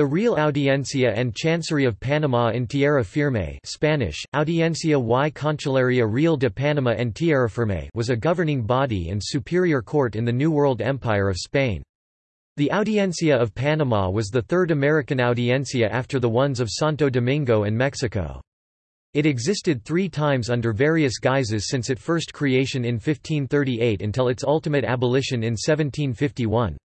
The Real Audiencia and Chancery of Panama in Tierra Firme Spanish, Audiencia y Cancillería Real de Panama en Tierra Firme was a governing body and superior court in the New World Empire of Spain. The Audiencia of Panama was the third American audiencia after the ones of Santo Domingo and Mexico. It existed three times under various guises since its first creation in 1538 until its ultimate abolition in 1751.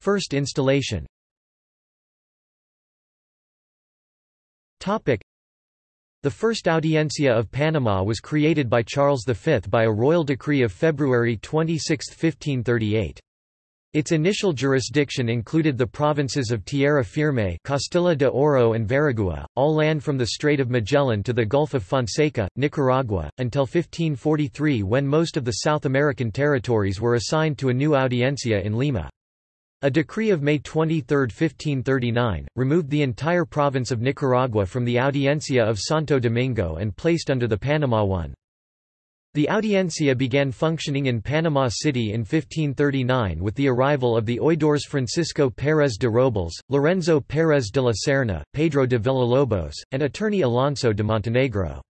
First installation Topic. The first Audiencia of Panama was created by Charles V by a royal decree of February 26, 1538. Its initial jurisdiction included the provinces of Tierra Firme Castilla de Oro and Veragua, all land from the Strait of Magellan to the Gulf of Fonseca, Nicaragua, until 1543 when most of the South American territories were assigned to a new audiencia in Lima. A decree of May 23, 1539, removed the entire province of Nicaragua from the Audiencia of Santo Domingo and placed under the Panama one. The Audiencia began functioning in Panama City in 1539 with the arrival of the oidores Francisco Pérez de Robles, Lorenzo Pérez de la Serna, Pedro de Villalobos, and attorney Alonso de Montenegro.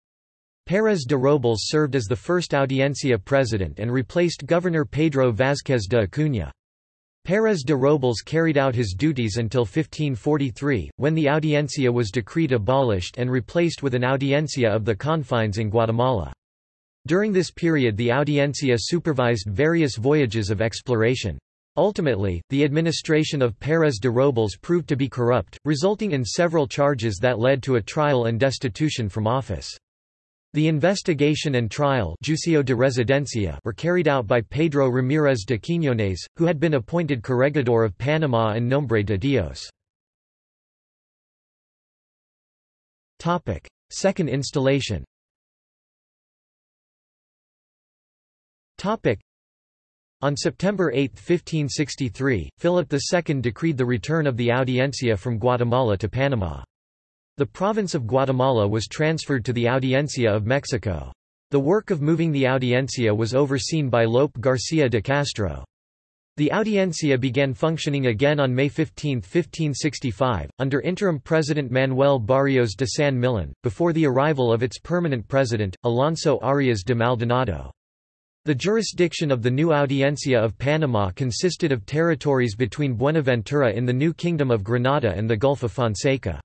Pérez de Robles served as the first Audiencia president and replaced Governor Pedro Vázquez de Acuña. Pérez de Robles carried out his duties until 1543, when the audiencia was decreed abolished and replaced with an audiencia of the confines in Guatemala. During this period the audiencia supervised various voyages of exploration. Ultimately, the administration of Pérez de Robles proved to be corrupt, resulting in several charges that led to a trial and destitution from office. The investigation and trial de residencia were carried out by Pedro Ramírez de Quiñones, who had been appointed corregidor of Panama and Nombre de Dios. Second installation On September 8, 1563, Philip II decreed the return of the Audiencia from Guatemala to Panama. The province of Guatemala was transferred to the Audiencia of Mexico. The work of moving the Audiencia was overseen by Lope García de Castro. The Audiencia began functioning again on May 15, 1565, under interim President Manuel Barrios de San Millan, before the arrival of its permanent president, Alonso Arias de Maldonado. The jurisdiction of the new Audiencia of Panama consisted of territories between Buenaventura in the New Kingdom of Granada and the Gulf of Fonseca.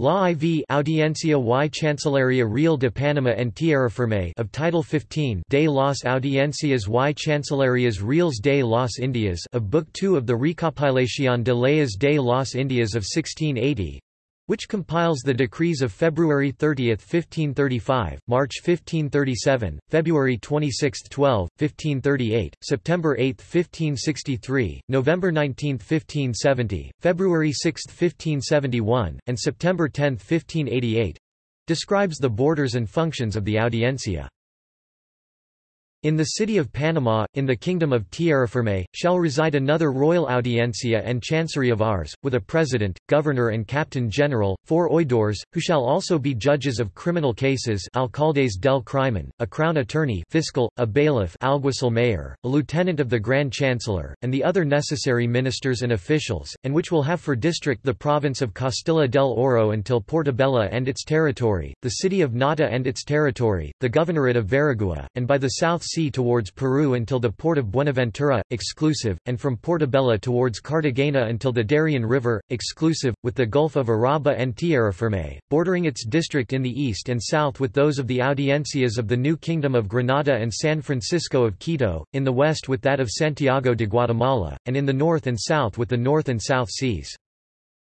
La IV Audiencia y Chancillería Real de Panama en Tierra Firme of Title 15 de las Audiencias y Chancillerías Reales de las Indias of Book 2 of the Recopilación de Leyes de las Indias of 1680 which compiles the decrees of February 30, 1535, March 1537, February 26, 12, 1538, September 8, 1563, November 19, 1570, February 6, 1571, and September 10, 1588 describes the borders and functions of the audiencia. In the city of Panama, in the kingdom of Tierrafirme, shall reside another royal audiencia and chancery of ours, with a president, governor and captain general, four oidores, who shall also be judges of criminal cases alcaldes del crimen, a crown attorney fiscal, a bailiff alguacil mayor, a lieutenant of the grand chancellor, and the other necessary ministers and officials, and which will have for district the province of Castilla del Oro until Portobelo and its territory, the city of Nata and its territory, the governorate of Veragua, and by the south sea towards Peru until the port of Buenaventura, exclusive, and from Portobelo towards Cartagena until the Darien River, exclusive, with the Gulf of Urabá and Tierrafirme, bordering its district in the east and south with those of the audiencias of the New Kingdom of Granada and San Francisco of Quito, in the west with that of Santiago de Guatemala, and in the north and south with the North and South Seas.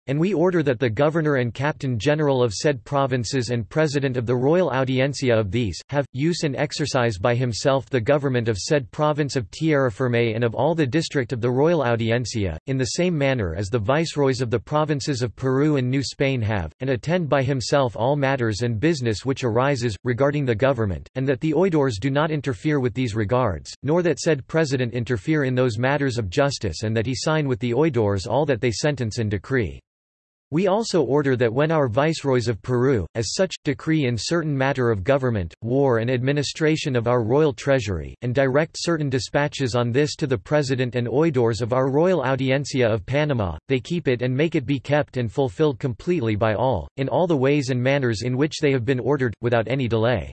And we order that the Governor and Captain General of said provinces and President of the Royal Audiencia of these, have, use and exercise by himself the government of said province of Tierra Firme and of all the district of the Royal Audiencia, in the same manner as the Viceroys of the provinces of Peru and New Spain have, and attend by himself all matters and business which arises, regarding the government, and that the oidores do not interfere with these regards, nor that said President interfere in those matters of justice and that he sign with the oidores all that they sentence and decree. We also order that when our viceroys of Peru, as such, decree in certain matter of government, war and administration of our royal treasury, and direct certain dispatches on this to the President and oidores of our Royal Audiencia of Panama, they keep it and make it be kept and fulfilled completely by all, in all the ways and manners in which they have been ordered, without any delay.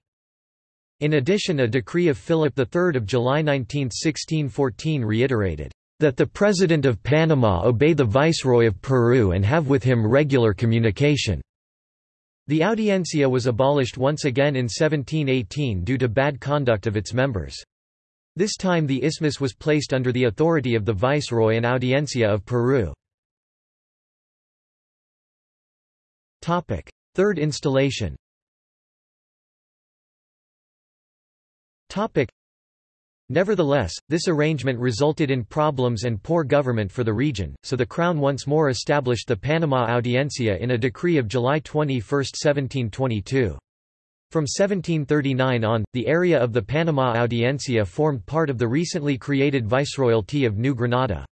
In addition a decree of Philip III of July 19, 1614 reiterated, that the President of Panama obey the Viceroy of Peru and have with him regular communication." The Audiencia was abolished once again in 1718 due to bad conduct of its members. This time the isthmus was placed under the authority of the Viceroy and Audiencia of Peru. Third installation Nevertheless, this arrangement resulted in problems and poor government for the region, so the Crown once more established the Panama Audiencia in a decree of July 21, 1722. From 1739 on, the area of the Panama Audiencia formed part of the recently created Viceroyalty of New Granada.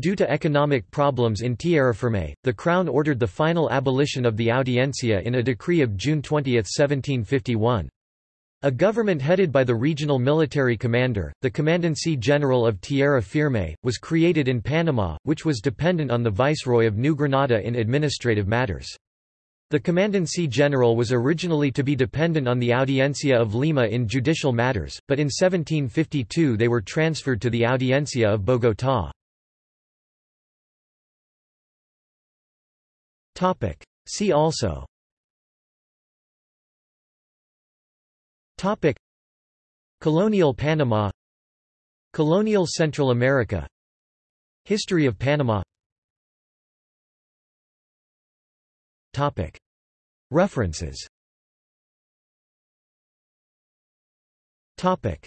Due to economic problems in Tierrafirme, the Crown ordered the final abolition of the Audiencia in a decree of June 20, 1751. A government headed by the regional military commander, the Commandancy General of Tierra Firme, was created in Panama, which was dependent on the Viceroy of New Granada in administrative matters. The Commandancy General was originally to be dependent on the Audiencia of Lima in judicial matters, but in 1752 they were transferred to the Audiencia of Bogotá. See also Topic. Colonial Panama. Colonial Central America. History of Panama. Topic. References. Topic